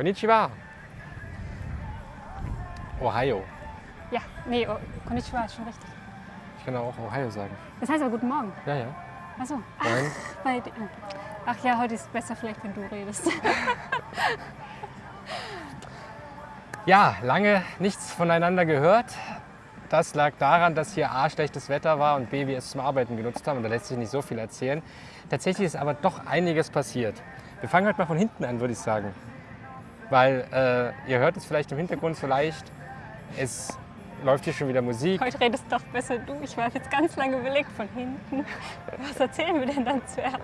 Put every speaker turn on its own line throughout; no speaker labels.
Konnichiwa. Ohio.
Ja, nee, oh, Konnichiwa ist schon richtig.
Ich kann auch Ohio sagen.
Das heißt aber guten Morgen.
Ja, ja.
Achso.
Nein.
Bei, di- ach ja, heute ist besser vielleicht, wenn du redest.
Ja, lange nichts voneinander gehört. Das lag daran, dass hier A, schlechtes Wetter war und B, wir es zum Arbeiten genutzt haben. Und da lässt sich nicht so viel erzählen. Tatsächlich ist aber doch einiges passiert. Wir fangen halt mal von hinten an, würde ich sagen. Weil äh, ihr hört es vielleicht im Hintergrund so leicht. Es läuft hier schon wieder Musik.
Heute redest doch besser du. Ich war jetzt ganz lange überlegt von hinten. Was erzählen wir denn dann zuerst?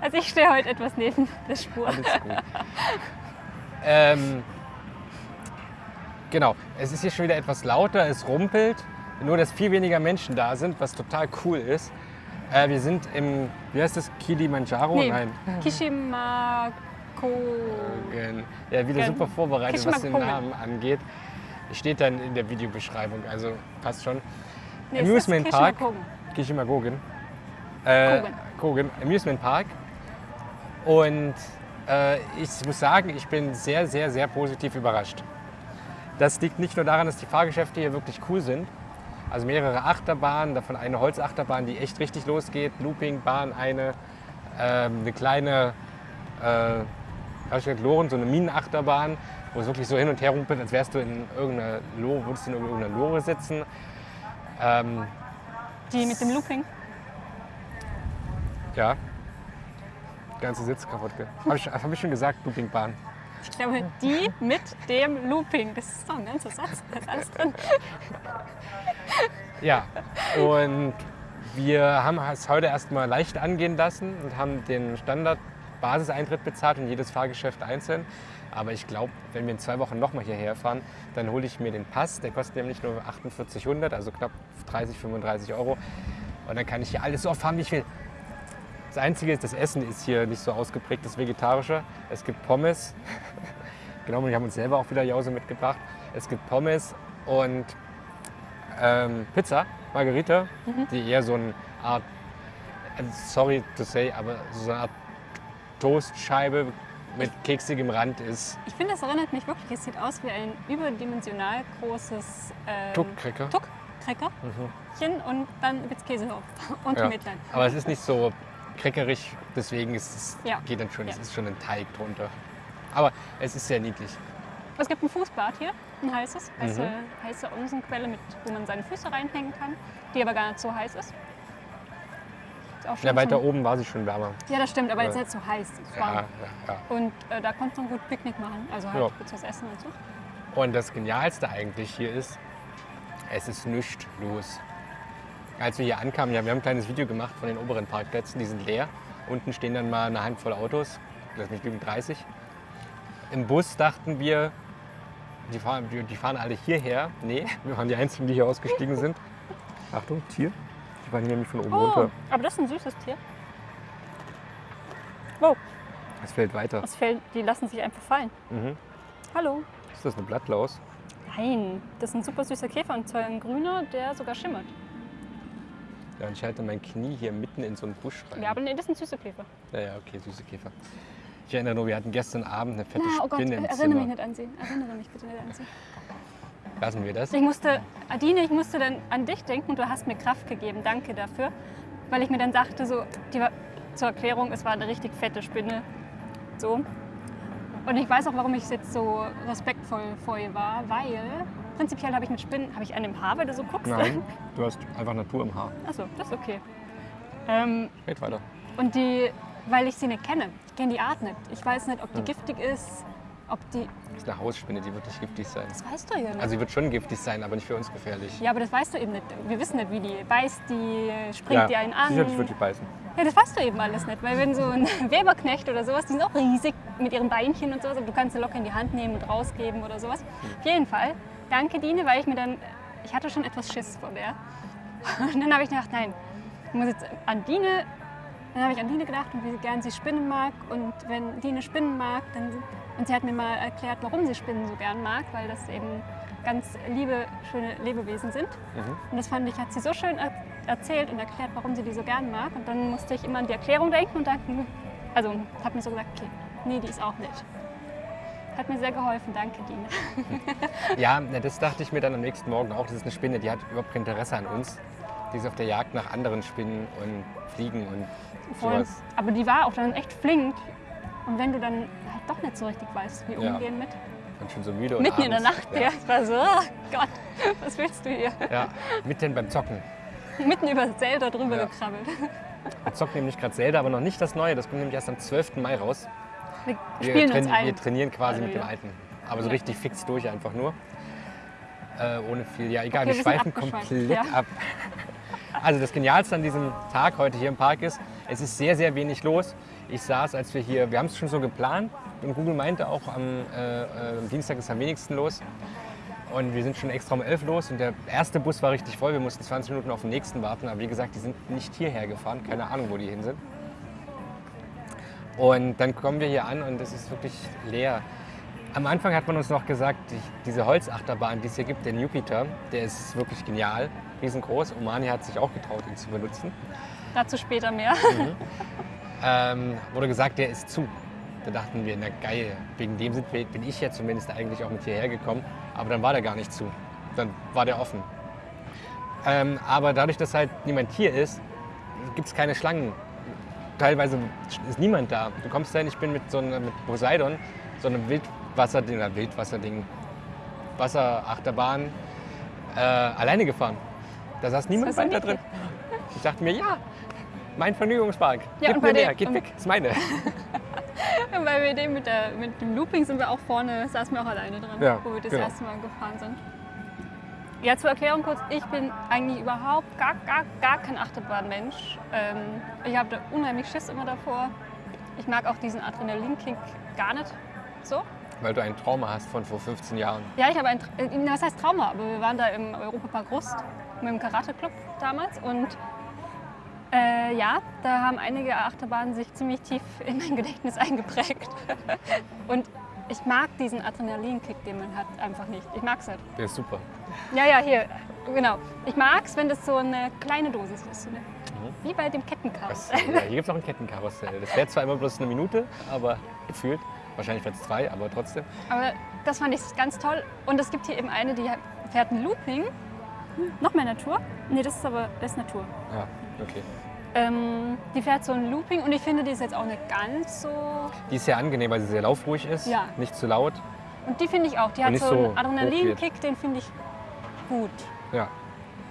Also ich stehe heute etwas neben der Spur.
Alles gut. ähm, genau, es ist hier schon wieder etwas lauter, es rumpelt. Nur, dass viel weniger Menschen da sind, was total cool ist. Äh, wir sind im, wie heißt das, Kilimanjaro?
Nee,
Nein.
Kishimako.
Gen- Ja, wieder super vorbereitet, was den. Namen angeht. Steht dann in der Videobeschreibung, also passt schon.
Nee, es ist
Amusement Park. Kishimagogen. Äh,
Kogen.
Kogen, Amusement Park. Und äh, ich muss sagen, ich bin sehr, sehr, sehr positiv überrascht. Das liegt nicht nur daran, dass die Fahrgeschäfte hier wirklich cool sind. Also mehrere Achterbahnen, davon eine Holzachterbahn, die echt richtig losgeht. Loopingbahn, eine, ähm, eine kleine, äh, gesagt, Loren, so eine Minenachterbahn, wo es wirklich so hin und her rumpelt, als wärst du in irgendeiner Lore, würdest du in irgendeiner Lore sitzen. Ähm,
Die mit dem Looping.
Ja. Ganze Sitz kaputt. Habe ich, hab ich schon gesagt, Loopingbahn.
Ich glaube, die mit dem Looping. Das ist doch ein ganzer Satz. Da ist alles drin.
Ja. Und wir haben es heute erstmal leicht angehen lassen und haben den Standard-Basiseintritt bezahlt und jedes Fahrgeschäft einzeln. Aber ich glaube, wenn wir in zwei Wochen nochmal hierher fahren, dann hole ich mir den Pass. Der kostet nämlich nur 4800, also knapp 30, 35 Euro. Und dann kann ich hier alles so oft fahren, wie ich will. Das Einzige ist, das Essen ist hier nicht so ausgeprägt, das Vegetarische. Es gibt Pommes. genau, wir haben uns selber auch wieder Jause mitgebracht. Es gibt Pommes und ähm, Pizza, Margarita, die eher so eine Art, sorry to say, aber so eine Art Toastscheibe mit keksigem Rand ist.
Ich finde, das erinnert mich wirklich. Es sieht aus wie ein überdimensional großes ähm,
Tuck-Cracker.
Tuck-Crackerchen und dann gibt es Käse drauf und
Ja.
Mettlein.
Aber es ist nicht so kreckerig, deswegen ist es,
Ja.
geht dann schon, es
Ja.
ist schon ein Teig drunter. Aber es ist sehr niedlich.
Es gibt ein Fußbad hier, ein heißes, heiße,
Mhm.
heiße Onsenquelle, mit, wo man seine Füße reinhängen kann, die aber gar nicht so heiß ist. Ist auch schon
Ja, weiter
zum-
oben war sie schon wärmer.
Ja, das stimmt, aber
Ja.
jetzt nicht so heiß. Es ist
Ja, ja, ja.
Und äh, da konnte man gut Picknick machen, also halt
Ja.
kurz was essen und so.
Und das Genialste eigentlich hier ist, es ist nichts los. Als wir hier ankamen, ja, wir haben ein kleines Video gemacht von den oberen Parkplätzen, die sind leer. Unten stehen dann mal eine Handvoll Autos, lass mich lügen, 30. Im Bus dachten wir, die fahren, die, die fahren alle hierher. Nee, wir waren die Einzigen, die hier ausgestiegen sind. Achtung, Tier. Die waren hier nämlich von oben
Oh,
runter.
aber das ist ein süßes Tier. Wow,
Es fällt weiter.
das fällt, die lassen sich einfach fallen.
Mhm.
Hallo.
Ist das eine Blattlaus?
Nein, das ist ein super süßer Käfer und zwar ein grüner, der sogar schimmert.
Ja, und ich halte mein Knie hier mitten in so einen Busch rein.
Ja, aber nee, das ist ein süßer Käfer.
Ja, ja, okay, süße Käfer. Ich erinnere nur, wir hatten gestern Abend eine fette
Na, oh Gott,
im
erinnere
Zimmer.
mich nicht an sie. Erinnere mich bitte nicht an sie.
Lassen wir das?
Ich musste, Adine, ich musste dann an dich denken und du hast mir Kraft gegeben. Danke dafür. Weil ich mir dann dachte, so, die war, zur Erklärung, es war eine richtig fette Spinne. So. Und ich weiß auch, warum ich jetzt so respektvoll vor ihr war, weil prinzipiell habe ich mit Spinnen, habe ich einen im Haar, weil du so guckst?
Nein, du hast einfach Natur im Haar.
Achso, das ist okay. Ähm,
Red weiter.
und die, weil ich sie nicht kenne. Ich kenne die Art nicht. Ich weiß nicht, ob die
Hm.
giftig ist, ob die.
Das ist eine Hausspinne, die wird nicht giftig sein.
Das weißt du ja nicht.
Also sie wird schon giftig sein, aber nicht für uns gefährlich.
ja, aber das weißt du eben nicht. Wir wissen nicht, wie die beißt, die springt die einen an.
sicherlich wird die beißen.
Ja, das weißt du eben alles nicht, weil wenn so ein Weberknecht oder sowas, die sind auch riesig mit ihren Beinchen und sowas, aber du kannst sie locker in die Hand nehmen und rausgeben oder sowas. Auf jeden Fall, danke Dine, weil ich mir dann, ich hatte schon etwas Schiss vor der. Und dann habe ich gedacht, nein, ich muss jetzt an Dine, dann habe ich an Dine gedacht und wie gern sie Spinnen mag und wenn Dine Spinnen mag, dann, und sie hat mir mal erklärt, warum sie Spinnen so gern mag, weil das eben ganz liebe, schöne Lebewesen sind. Und das fand ich, hat sie so schön er erzählt und erklärt, warum sie die so gern mag. Und dann musste ich immer an die Erklärung denken und dachte, also habe mir so gesagt, okay, nee, die ist auch nett. Hat mir sehr geholfen, danke Dina.
Ja, das dachte ich mir dann am nächsten Morgen auch. Das ist eine Spinne, die hat überhaupt kein Interesse an uns. Die ist auf der Jagd nach anderen Spinnen und Fliegen und
Voll.
sowas.
Aber die war auch dann echt flink. Und wenn du dann halt doch nicht so richtig weißt, wie
Ja.
umgehen mit.
Und schon so müde und
Mitten in der
abends-
Nacht,
ja.
ja. Ich war so, oh Gott, was willst du hier?
Ja, mitten beim Zocken.
Mitten über Zelda drüber
Ja.
gekrabbelt.
Wir zocken nämlich gerade Zelda, aber noch nicht das Neue. Das kommt nämlich erst am 12. Mai raus.
Wir
Wir,
spielen uns ein.
wir trainieren quasi
Also,
mit dem. Alten. Aber so
Ja.
richtig fix durch einfach nur. Äh, ohne viel. Ja, egal,
Okay,
wir schweifen komplett ab. Also das Genialste an diesem Tag heute hier im Park ist, es ist sehr, sehr wenig los. Ich saß, als wir hier, wir haben es schon so geplant und Google meinte auch, am, äh, äh, Dienstag ist am wenigsten los. Und wir sind schon extra um 11 los und der erste Bus war richtig voll. Wir mussten 20 Minuten auf den nächsten warten. Aber wie gesagt, die sind nicht hierher gefahren. Keine Ahnung, wo die hin sind. Und dann kommen wir hier an und es ist wirklich leer. Am Anfang hat man uns noch gesagt, die, diese Holzachterbahn, die es hier gibt, den Jupiter, der ist wirklich genial, riesengroß. Omani hat sich auch getraut, ihn zu benutzen.
Dazu später mehr.
Ähm, wurde gesagt, der ist zu. Da dachten wir, na geil, wegen dem sind wir, bin ich ja zumindest eigentlich auch mit hierher gekommen. Aber dann war der gar nicht zu. Dann war der offen. Ähm, aber dadurch, dass halt niemand hier ist, gibt es keine Schlangen. Teilweise ist niemand da. Du kommst dahin, ich bin mit so einer, mit Poseidon, so einem Wildwasserding, oder Wildwasserding, Wasserachterbahn, äh, alleine gefahren. Da saß niemand weiter drin. Ich dachte mir, ja, mein Vergnügungspark.
Ja,
Gib
und
mir
bei
mehr, geht
und-
weg, ist meine.
Bei wir dem mit, der, mit dem Looping sind wir auch vorne, saßen wir auch alleine dran,
Ja,
wo wir das
genau.
erste Mal gefahren sind. Ja, zur Erklärung kurz, ich bin eigentlich überhaupt gar, gar, gar kein Achterbahnmensch. Ähm, ich habe da unheimlich Schiss immer davor. Ich mag auch diesen Adrenalinkick gar nicht so.
Weil du ein Trauma hast von vor 15 Jahren.
Ja, ich habe ein, Tra- äh, was heißt Trauma, aber wir waren da im Europapark Rust mit dem Karate-Club damals und äh, ja, da haben einige Achterbahnen sich ziemlich tief in mein Gedächtnis eingeprägt. und ich mag diesen Adrenalinkick, den man hat, einfach nicht. Ich mag es halt.
Der ist super.
Ja, ja, hier, genau. Ich mag es, wenn das so eine kleine Dosis ist. Eine,
Mhm.
Wie bei dem Kettenkarussell.
ja, hier gibt es auch ein Kettenkarussell. Das fährt zwar immer bloß eine Minute, aber gefühlt. Wahrscheinlich wird es zwei, aber trotzdem.
Aber das fand ich ganz toll. Und es gibt hier eben eine, die fährt ein Looping. Hm, Noch mehr Natur? Nee, das ist aber das ist Natur.
Ja, okay.
Ähm, die fährt so ein Looping und ich finde, die ist jetzt auch nicht ganz so.
Die ist sehr angenehm, weil sie sehr laufruhig ist.
Ja.
Nicht zu laut.
Und die finde ich auch. Die hat so
so
einen Adrenalinkick, den finde ich gut.
Ja.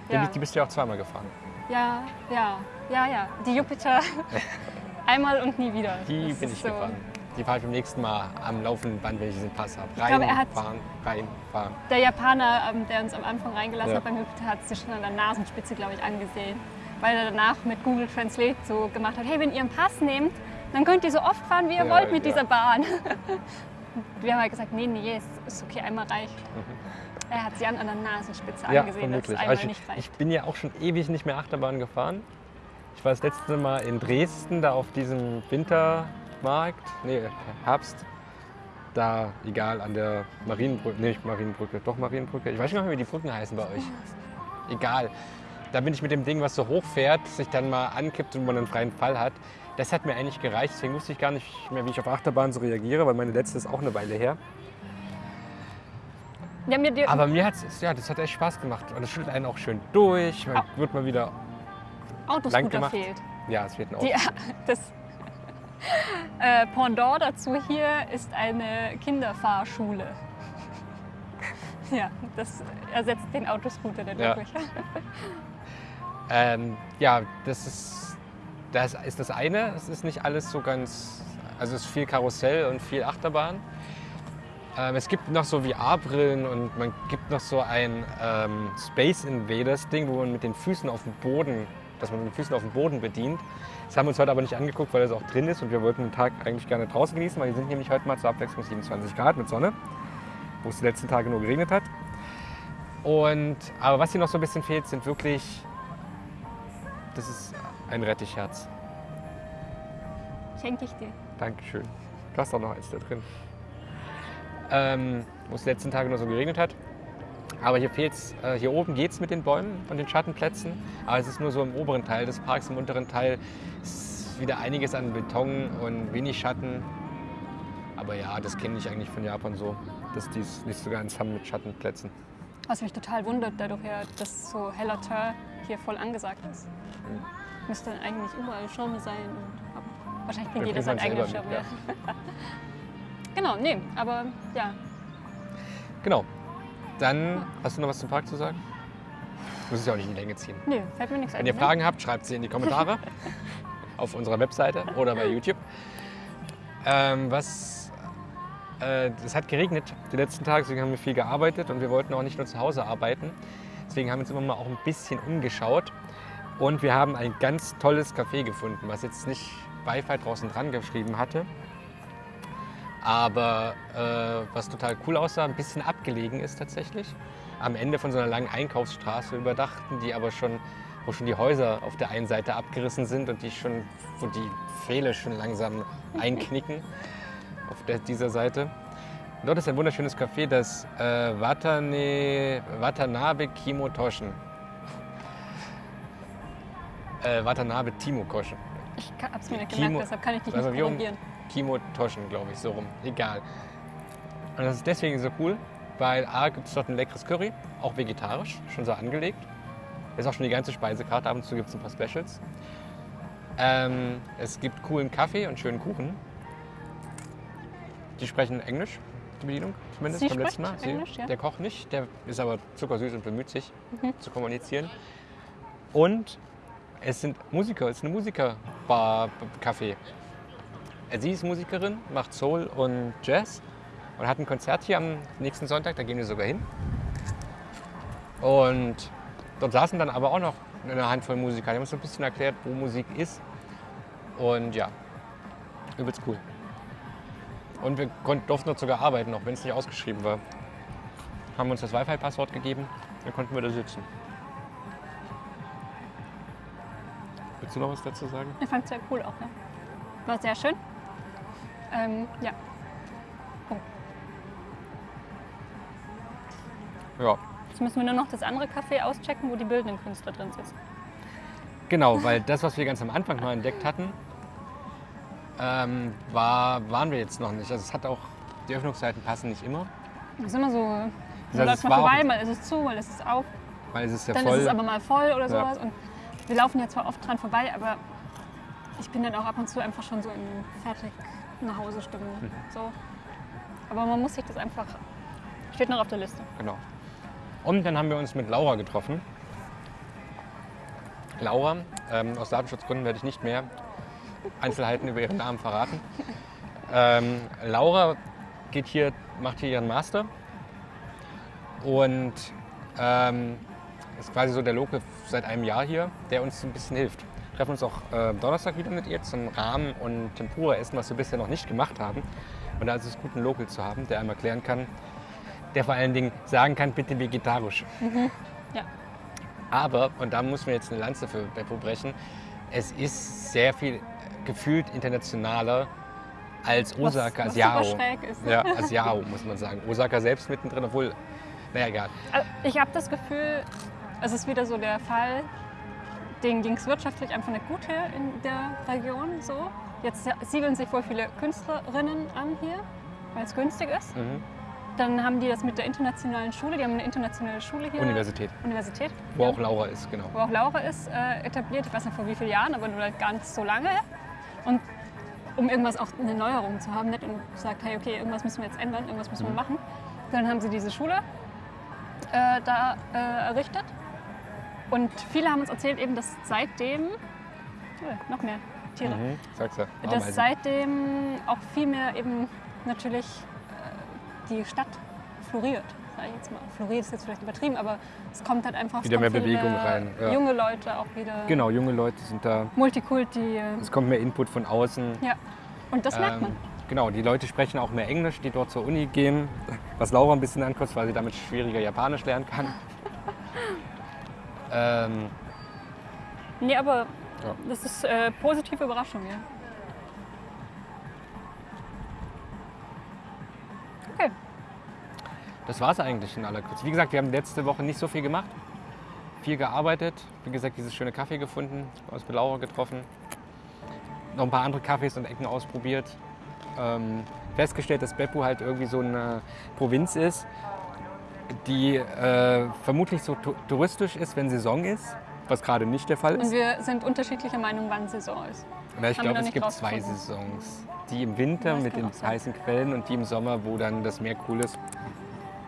Ja.
Die, die bist du ja auch zweimal gefahren.
Ja, ja, ja, ja. Die Jupiter einmal und nie wieder.
Die
Das
bin ich
so.
gefahren. Die fahre ich beim nächsten Mal am laufenden Band, wenn ich diesen Pass habe. Rein,
glaube,
fahren, rein, fahren.
Der Japaner, ähm, der uns am Anfang reingelassen
Ja.
hat beim Jupiter, hat sich schon an der Nasenspitze, glaube ich, angesehen. Weil er danach mit Google Translate so gemacht hat, hey, wenn ihr einen Pass nehmt, dann könnt ihr so oft fahren, wie ihr
Ja,
wollt mit
ja.
dieser Bahn. Wir haben halt gesagt, nee, nee, ist, ist okay, einmal reicht. Er hat sie an, an der Nasenspitze
Mhm.
Angesehen, dass es einmal nicht
ich,
reicht.
ich bin ja auch schon ewig nicht mehr Achterbahn gefahren. Ich war das letzte Mal in Dresden, da auf diesem Wintermarkt, nee, Herbst. Da, egal, an der Marienbrücke, nee, nicht Marienbrücke, doch Marienbrücke. Ich weiß nicht mehr, wie die Brücken heißen bei euch. Egal. Da bin ich mit dem Ding, was so hoch fährt, sich dann mal ankippt und man einen freien Fall hat. Das hat mir eigentlich gereicht, deswegen wusste ich gar nicht mehr, wie ich auf Achterbahn so reagiere, weil meine letzte ist auch eine Weile her.
Ja, mir
Aber mir hat es, ja, das hat echt Spaß gemacht. Und es schüttelt einen auch schön durch. Man
Au.
wird mal wieder,
Autoscooter
gemacht.
fehlt.
ja, es wird ein Auto.
Die, das äh, Pendant dazu hier ist eine Kinderfahrschule. Ja, das ersetzt den Autoscooter dann
Ja.
wirklich.
Ähm, ja, das ist, das ist das eine. Es ist nicht alles so ganz, also es ist viel Karussell und viel Achterbahn. Ähm, es gibt noch so VR-Brillen und man gibt noch so ein ähm, Space Invaders Ding, wo man mit den Füßen auf dem Boden, dass man mit den Füßen auf dem Boden bedient. Das haben wir uns heute aber nicht angeguckt, weil das auch drin ist und wir wollten den Tag eigentlich gerne draußen genießen, weil hier sind nämlich heute mal zur Abwechslung 27 Grad mit Sonne, wo es die letzten Tage nur geregnet hat. Und, aber was hier noch so ein bisschen fehlt, sind wirklich das ist ein Rettichherz.
Schenke ich dir.
Dankeschön. Du hast auch noch eins da drin. Ähm, wo es die letzten Tage nur so geregnet hat. Aber hier fehlt's, äh, hier oben geht es mit den Bäumen und den Schattenplätzen. Aber es ist nur so im oberen Teil des Parks, im unteren Teil ist wieder einiges an Beton und wenig Schatten. Aber ja, das kenne ich eigentlich von Japan so, dass die es nicht so ganz haben mit Schattenplätzen.
Was mich total wundert, dadurch ja, dass so heller Teint hier voll angesagt ist.
Mhm.
Müsste eigentlich überall Schirme sein. Und, wahrscheinlich bringt jeder seinen eigenen
selber
Schirm.
mit,
Ja. genau, nee, aber ja.
Genau. Dann hast du noch was zum Park zu sagen? Muss es ja auch nicht in die Länge ziehen.
Nee, fällt mir nichts ein.
Wenn ihr
ne?
Fragen habt, schreibt sie in die Kommentare auf unserer Webseite oder bei YouTube. Ähm, was, äh, es hat geregnet die letzten Tage, deswegen haben wir viel gearbeitet und wir wollten auch nicht nur zu Hause arbeiten. Deswegen haben wir uns immer mal auch ein bisschen umgeschaut und wir haben ein ganz tolles Café gefunden, was jetzt nicht Wi-Fi draußen dran geschrieben hatte, aber äh, was total cool aussah, ein bisschen abgelegen ist tatsächlich. Am Ende von so einer langen Einkaufsstraße überdachten, die aber schon, wo schon die Häuser auf der einen Seite abgerissen sind und die schon, wo die Pfähle schon langsam einknicken auf der, dieser Seite. Dort ist ein wunderschönes Café, das äh, Watane, Watanabe Kimotoshen. Äh, Watanabe Timokoshen.
Ich ka- hab's mir nicht gemerkt, deshalb kann ich dich
Also
nicht
wie
korrigieren.
Kimotoschen, glaube ich, so rum. Egal. Und das ist deswegen so cool, weil A gibt es dort ein leckeres Curry, auch vegetarisch, schon so angelegt. Ist auch schon die ganze Speisekarte, ab und zu gibt es ein paar Specials. Ähm, es gibt coolen Kaffee und schönen Kuchen. Die sprechen Englisch, die Bedienung, zumindest
Sie
beim letzten Mal.
Englisch, ja.
Der Koch nicht, der ist aber zuckersüß und bemüht sich
Mhm.
zu kommunizieren. Und es sind Musiker, es ist eine Musikerbar-Café. Sie ist Musikerin, macht Soul und Jazz und hat ein Konzert hier am nächsten Sonntag, da gehen wir sogar hin. Und dort saßen dann aber auch noch eine Handvoll Musiker. Die haben uns so ein bisschen erklärt, wo Musik ist. Und ja, übelst cool. Und wir konnten, durften dort sogar arbeiten, auch wenn es nicht ausgeschrieben war. Haben uns das Wi-Fi-Passwort gegeben, dann konnten wir da sitzen. Willst du noch was dazu sagen?
Ich fand es sehr cool auch. Ne? War sehr schön. Ähm, ja.
Ja,
Jetzt müssen wir nur noch das andere Café auschecken, wo die bildenden Künstler drin sitzen.
Genau, weil das, was wir ganz am Anfang mal entdeckt hatten, ähm, war, waren wir jetzt noch nicht. Also es hat auch, die Öffnungszeiten passen nicht immer,
Das ist immer so, man
Das
läuft mal vorbei, mal ist es zu, mal ist es auf.
es ist ja
Dann
voll.
ist es aber mal voll oder
Ja.
sowas. Und wir laufen ja zwar oft dran vorbei, aber ich bin dann auch ab und zu einfach schon so in fertig nach Hause Stimmung.
Mhm.
So. Aber man muss sich das einfach. Steht noch auf der Liste.
Genau. Und dann haben wir uns mit Laura getroffen. Laura, ähm, aus Datenschutzgründen werde ich nicht mehr Einzelheiten über ihren Namen verraten. Ähm, Laura geht hier, macht hier ihren Master und ähm, ist quasi so der Local seit einem Jahr hier, der uns ein bisschen hilft. Wir treffen uns auch äh, Donnerstag wieder mit ihr zum Rahmen und Tempura essen, was wir bisher noch nicht gemacht haben. Und da ist es gut, einen Local zu haben, der einmal erklären kann, der vor allen Dingen sagen kann, bitte vegetarisch.
Ja.
Aber, und da muss man jetzt eine Lanze für Beppo brechen, es ist sehr viel gefühlt internationaler als Osaka,
was
als Yao. Ja, als Yao, muss man sagen. Osaka selbst mittendrin, obwohl, naja, egal.
Also ich habe das Gefühl, es ist wieder so der Fall, denen ging es wirtschaftlich einfach nicht gut hier in der Region. So. Jetzt siedeln sich wohl viele Künstlerinnen an hier, weil es günstig ist.
Mhm.
Dann haben die das mit der internationalen Schule, die haben eine internationale Schule hier.
Universität,
Universität.
wo
ja,
auch Laura ist, genau.
wo auch Laura ist, äh, etabliert. Ich weiß nicht vor wie vielen Jahren, aber nur halt gar nicht so lange. Und um irgendwas auch eine Neuerung zu haben, nicht und gesagt, hey, okay, irgendwas müssen wir jetzt ändern, irgendwas müssen wir
Mhm.
machen. Dann haben sie diese Schule äh, da äh, errichtet. Und viele haben uns erzählt, eben, dass seitdem, oh, noch mehr Tiere,
Mhm. Sag's ja.
dass seitdem auch viel mehr eben natürlich äh, die Stadt floriert. Sag ich jetzt mal. Floriert ist jetzt vielleicht übertrieben, aber es kommt halt einfach
Wieder mehr Bewegung rein, ja.
Junge Leute auch wieder.
Genau, junge Leute sind da.
Multikulti.
Es kommt mehr Input von außen.
Ja. Und das merkt man.
Ähm, Genau, die Leute sprechen auch mehr Englisch, die dort zur Uni gehen, was Laura ein bisschen ankotzt, weil sie damit schwieriger Japanisch lernen kann. Ähm,
Nee, aber
Ja.
das ist äh, positive Überraschung, ja. Okay.
das war es eigentlich in aller Kürze. Wie gesagt, wir haben letzte Woche nicht so viel gemacht, viel gearbeitet. Wie gesagt, dieses schöne Kaffee gefunden, uns mit Laura getroffen, noch ein paar andere Kaffees und Ecken ausprobiert. ähm, festgestellt, dass Beppu halt irgendwie so eine Provinz ist, die äh, vermutlich so touristisch ist, wenn Saison ist, was gerade nicht der Fall
Und
ist.
wir sind unterschiedlicher Meinung, wann Saison ist.
Na, ich glaube, es gibt zwei. Saisons. Die im Winter
Ja,
mit den heißen Quellen und die im Sommer, wo dann das Meer cool ist.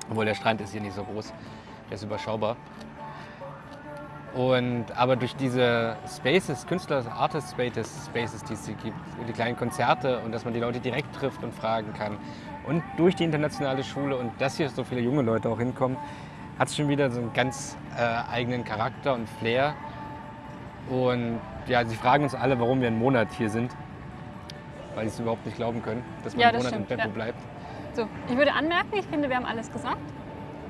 Obwohl der Strand ist hier nicht so groß, der ist überschaubar. Und, aber durch diese Spaces, Künstler, Artist Spaces, Spaces, die es hier gibt, und die kleinen Konzerte und dass man die Leute direkt trifft und fragen kann. Und durch die internationale Schule und dass hier so viele junge Leute auch hinkommen, hat es schon wieder so einen ganz äh, eigenen Charakter und Flair. Und ja, sie fragen uns alle, warum wir einen Monat hier sind. Weil sie es überhaupt nicht glauben können, dass man
Ja,
einen Monat in
stimmt,
Beppo
ja.
bleibt.
So, ich würde anmerken, ich finde, wir haben alles gesagt.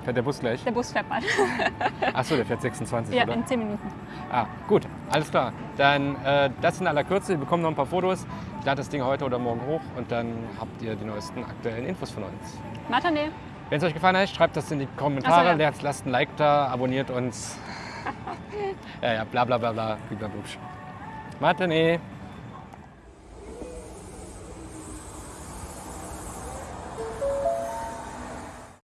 Fährt der Bus gleich?
Der Bus fährt bald.
Achso, der fährt 26,
ja,
oder?
in 10 Minuten.
Ah, gut, alles klar. Dann äh, das in aller Kürze. Wir bekommen noch ein paar Fotos. Ich lade das Ding heute oder morgen hoch und dann habt ihr die neuesten aktuellen Infos von uns.
Matane.
Wenn es euch gefallen hat, schreibt das in die Kommentare.
So, ja.
Lasst- ein Like da, abonniert uns. ja, ja, bla bla bla bla. Matane.